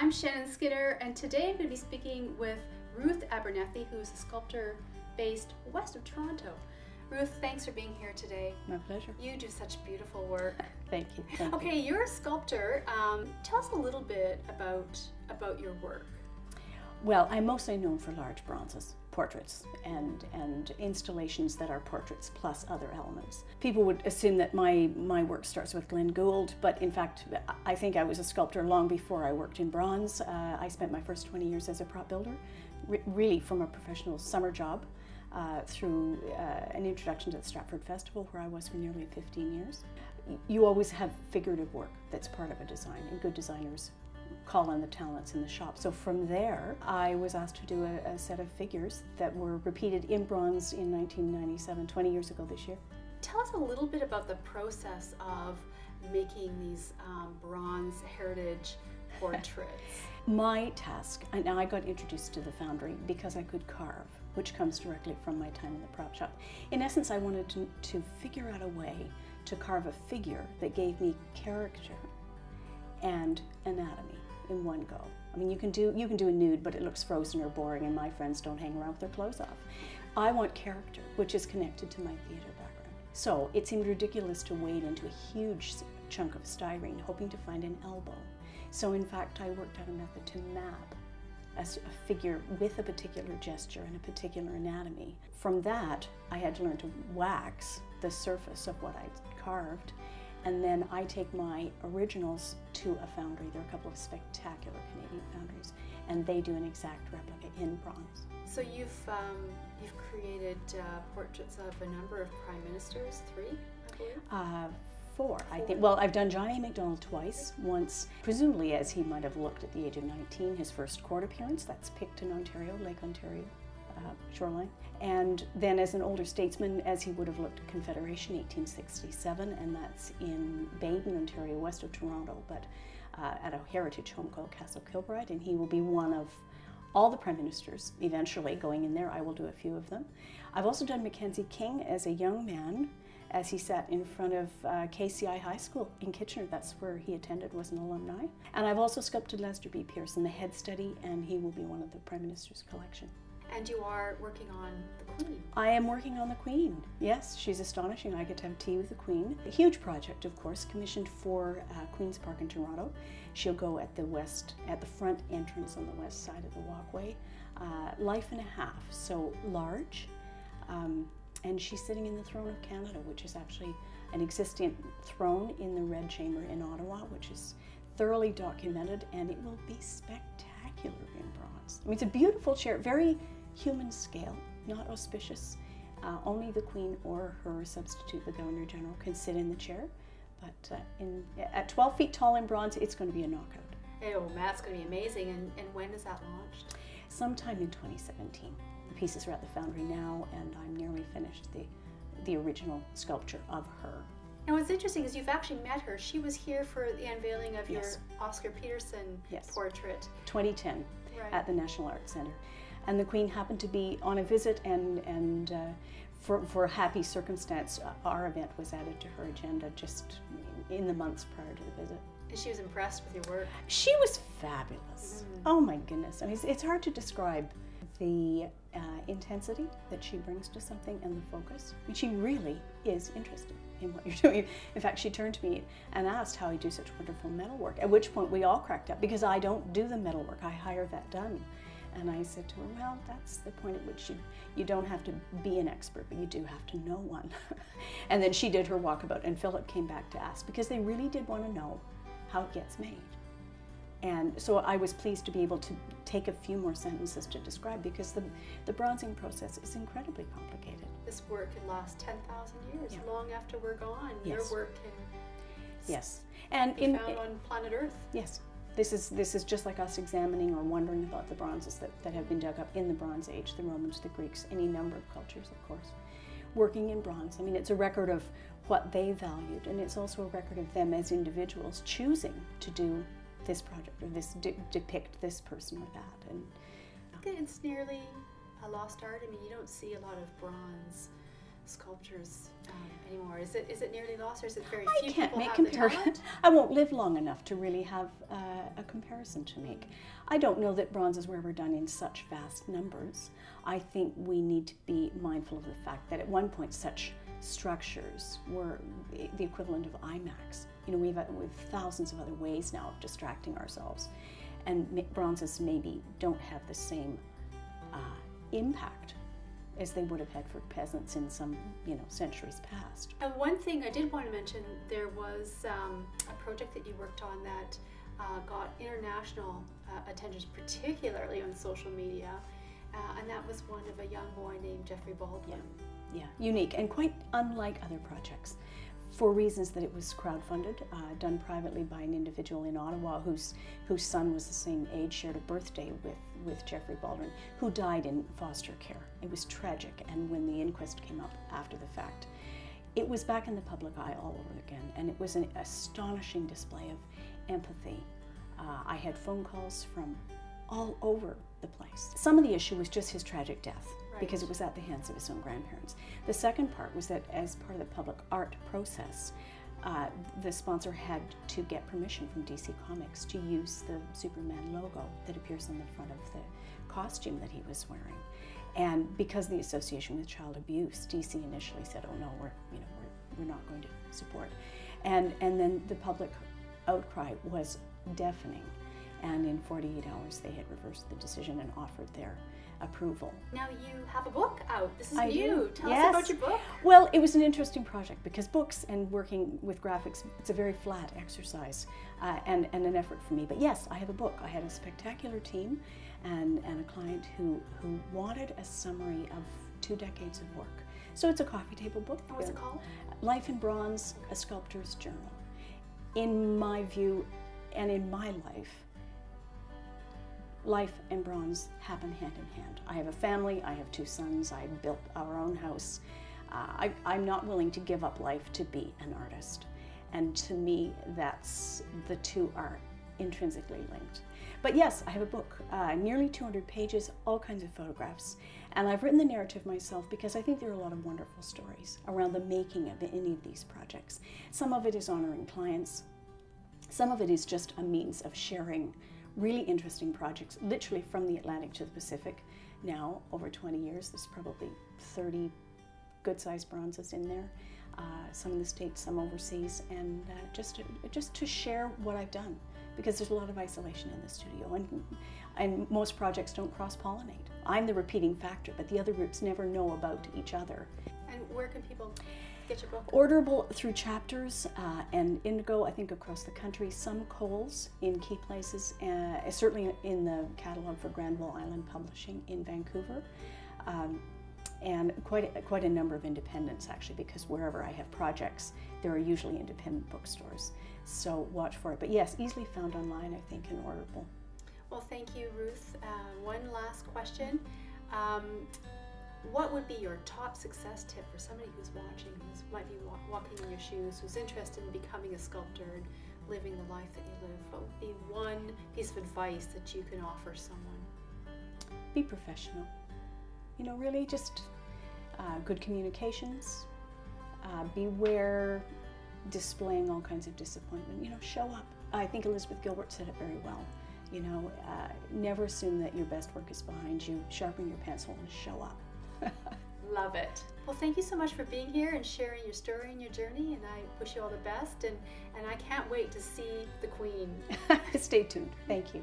I'm Shannon Skinner, and today I'm going to be speaking with Ruth Abernethy, who's a sculptor based west of Toronto. Ruth, thanks for being here today. My pleasure. You do such beautiful work. Thank you. Thank okay, you. you're a sculptor. Um, tell us a little bit about about your work. Well, I'm mostly known for large bronzes, portraits, and, and installations that are portraits plus other elements. People would assume that my, my work starts with Glenn Gould, but in fact, I think I was a sculptor long before I worked in bronze. Uh, I spent my first 20 years as a prop builder, re really from a professional summer job. Uh, through uh, an introduction to the Stratford Festival, where I was for nearly 15 years. You always have figurative work that's part of a design, and good designers call on the talents in the shop. So from there, I was asked to do a, a, set of figures that were repeated in bronze in 1997, 20 years ago this year. Tell us a little bit about the process of making these um, bronze heritage portraits. my task, and I got introduced to the foundry because I could carve, which comes directly from my time in the prop shop. In essence, I wanted to, to figure out a way to carve a figure that gave me character and anatomy in one go. I mean, you can do you can do a nude, but it looks frozen or boring, and my friends don't hang around with their clothes off. I want character, which is connected to my theater background. So it seemed ridiculous to wade into a huge chunk of styrene, hoping to find an elbow. So in fact, I worked out a method to map a, a figure with a particular gesture and a particular anatomy. From that, I had to learn to wax the surface of what I'd carved and then I take my originals to a foundry. There are a couple of spectacular Canadian foundries, and they do an exact replica in bronze. So you've um, you've created uh, portraits of a number of prime ministers, three, I believe. Uh, four, I think. Well, I've done John A. Macdonald twice. Once, presumably as he might have looked at the age of 19, his first court appearance. That's Picton, Ontario, Lake Ontario uh, shoreline. And then as an older statesman, as he would have looked at Confederation 1867, and that's in Baden, Ontario, west of Toronto, but uh, at a heritage home called Castle Kilbride, and he will be one of all the prime ministers eventually going in there. I will do a few of them. I've also done Mackenzie King as a young man as he sat in front of uh, KCI High School in Kitchener. That's where he attended, was an alumni. And I've also sculpted Lester B. Pearson, the head study, and he will be one of the Prime Minister's collection. And you are working on the Queen. I am working on the Queen. Yes, she's astonishing. I get to have tea with the Queen. A huge project, of course, commissioned for uh, Queen's Park in Toronto. She'll go at the west, at the front entrance on the west side of the walkway. Uh, life and a half, so large. Um, and she's sitting in the throne of Canada, which is actually an existing throne in the Red Chamber in Ottawa, which is thoroughly documented, and it will be spectacular in bronze. I mean, it's a beautiful chair, very human scale, not auspicious. Uh, only the Queen or her substitute, the Governor General, can sit in the chair. But uh, in, at 12 feet tall in bronze, it's going to be a knockout. Oh, that's going to be amazing. And, and when is that launched? Sometime in 2017. The pieces are at the foundry now, and I'm nearly finished the, the original sculpture of her. And what's interesting is you've actually met her. She was here for the unveiling of yes. your Oscar Peterson yes. portrait. 2010 right. at the National Arts Centre and the Queen happened to be on a visit and, and uh, for, for a happy circumstance, uh, our event was added to her agenda just in the months prior to the visit. And she was impressed with your work? She was fabulous. Mm. Oh my goodness. I mean, it's, it's hard to describe the uh, intensity that she brings to something and the focus. I mean, she really is interested in what you're doing. In fact, she turned to me and asked how I do such wonderful metalwork, at which point we all cracked up because I don't do the metalwork, I hire that done. And I said to her, well, that's the point at which you, you don't have to be an expert, but you do have to know one. and then she did her walkabout, and Philip came back to ask because they really did want to know how it gets made. And so I was pleased to be able to take a few more sentences to describe because the, the bronzing process is incredibly complicated. This work can last 10,000 years, yeah. long after we're gone. Yes. Your work can yes. and be in, found on planet Earth. Yes. This is, this is just like us examining or wondering about the bronzes that, that have been dug up in the Bronze Age, the Romans, the Greeks, any number of cultures, of course. Working in bronze, I mean, it's a record of what they valued, and it's also a record of them as individuals choosing to do this project or this de depict this person or that. And um, it's nearly a lost art. I mean, you don't see a lot of bronze sculptures um, anymore? Is it is it nearly lost, or is it very I few can't people make have comparisons. I won't live long enough to really have uh, a comparison to make. I don't know that bronzes were ever done in such vast numbers. I think we need to be mindful of the fact that at one point such structures were the equivalent of IMAX. You know, we have, we have thousands of other ways now of distracting ourselves, and bronzes maybe don't have the same uh, impact as they would have had for peasants in some, you know, centuries past. And one thing I did want to mention, there was um, a project that you worked on that uh, got international uh, attention, particularly on social media, uh, and that was one of a young boy named Jeffrey Baldwin. Yeah, yeah, unique and quite unlike other projects for reasons that it was crowdfunded, uh, done privately by an individual in Ottawa whose, whose son was the same age, shared a birthday with, with Jeffrey Baldwin, who died in foster care. It was tragic, and when the inquest came up after the fact, it was back in the public eye all over again, and it was an astonishing display of empathy. Uh, I had phone calls from all over the place. Some of the issue was just his tragic death right. because it was at the hands of his own grandparents. The second part was that as part of the public art process, uh, the sponsor had to get permission from DC Comics to use the Superman logo that appears on the front of the costume that he was wearing. And because of the association with child abuse, DC initially said, "Oh no, we're you know we're, we're not going to support." And and then the public outcry was deafening and in 48 hours they had reversed the decision and offered their approval. Now you have a book out. This is I new. Do. Tell yes. us about your book. Well, it was an interesting project because books and working with graphics, it's a very flat exercise uh, and, and an effort for me. But yes, I have a book. I had a spectacular team and, and a client who, who wanted a summary of two decades of work. So it's a coffee table book. What's it called? Life in Bronze, A Sculptor's Journal. In my view and in my life, life and bronze happen hand in hand. I have a family, I have two sons, I built our own house. Uh, I, am not willing to give up life to be an artist. And to me, that's the two are intrinsically linked. But yes, I have a book, uh, nearly 200 pages, all kinds of photographs. And I've written the narrative myself because I think there are a lot of wonderful stories around the making of any of these projects. Some of it is honoring clients, some of it is just a means of sharing really interesting projects, literally from the Atlantic to the Pacific. Now, over 20 years, there's probably 30 good-sized bronzes in there. Uh, some in the States, some overseas, and uh, just, to, just to share what I've done because there's a lot of isolation in the studio and, and most projects don't cross-pollinate. I'm the repeating factor, but the other groups never know about each other. And where can people get your book? Orderable through chapters uh, and Indigo, I think, across the country. Some Coles in key places, uh, certainly in the catalog for Granville Island Publishing in Vancouver. Um, and quite a, quite a number of independents actually because wherever I have projects there are usually independent bookstores so watch for it but yes easily found online I think and orderable. Well thank you Ruth. Uh, one last question. Um, what would be your top success tip for somebody who's watching, who might be wa walking in your shoes, who's interested in becoming a sculptor and living the life that you live? What would be one piece of advice that you can offer someone? Be professional. You know, really just uh, good communications. Uh, beware displaying all kinds of disappointment. You know, show up. I think Elizabeth Gilbert said it very well. You know, uh, never assume that your best work is behind you. Sharpen your pencil and show up. Love it. Well, thank you so much for being here and sharing your story and your journey. And I wish you all the best. And, and I can't wait to see the Queen. Stay tuned. Thank you.